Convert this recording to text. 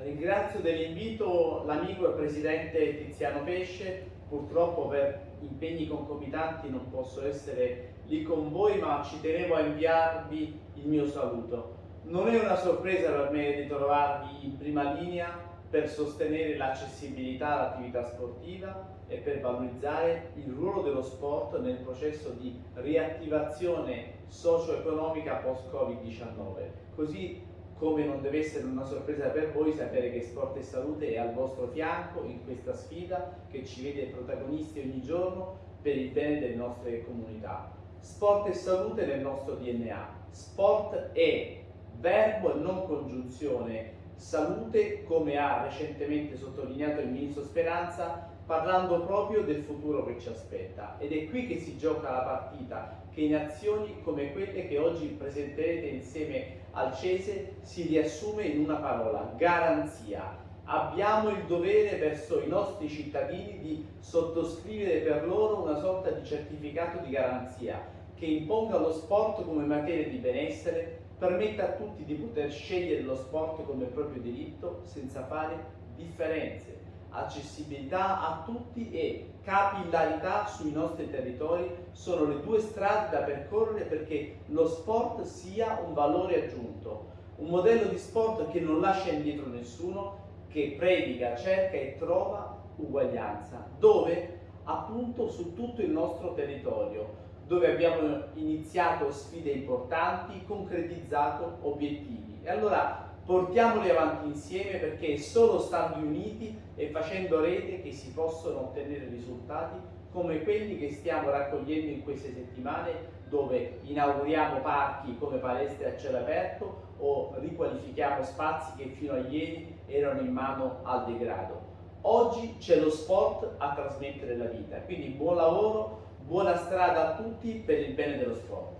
Ringrazio dell'invito l'amico e presidente Tiziano Pesce, purtroppo per impegni concomitanti non posso essere lì con voi ma ci tenevo a inviarvi il mio saluto. Non è una sorpresa per me ritrovarvi in prima linea per sostenere l'accessibilità all'attività sportiva e per valorizzare il ruolo dello sport nel processo di riattivazione socio-economica post-Covid-19. Così come non deve essere una sorpresa per voi sapere che Sport e Salute è al vostro fianco in questa sfida che ci vede protagonisti ogni giorno per il bene delle nostre comunità. Sport e salute nel nostro DNA. Sport è verbo e non congiunzione. Salute, come ha recentemente sottolineato il Ministro Speranza, parlando proprio del futuro che ci aspetta. Ed è qui che si gioca la partita, che in azioni come quelle che oggi presenterete insieme al Cese si riassume in una parola, garanzia. Abbiamo il dovere verso i nostri cittadini di sottoscrivere per loro una sorta di certificato di garanzia che imponga lo sport come materia di benessere, permetta a tutti di poter scegliere lo sport come proprio diritto senza fare differenze. Accessibilità a tutti e capillarità sui nostri territori sono le due strade da percorrere perché lo sport sia un valore aggiunto, un modello di sport che non lascia indietro nessuno, che predica, cerca e trova uguaglianza, dove appunto su tutto il nostro territorio, dove abbiamo iniziato sfide importanti, concretizzato obiettivi. E allora portiamoli avanti insieme perché è solo stando uniti e facendo rete che si possono ottenere risultati come quelli che stiamo raccogliendo in queste settimane dove inauguriamo parchi come palestre a cielo aperto o riqualifichiamo spazi che fino a ieri erano in mano al degrado. Oggi c'è lo sport a trasmettere la vita, quindi buon lavoro, buona strada a tutti per il bene dello sport.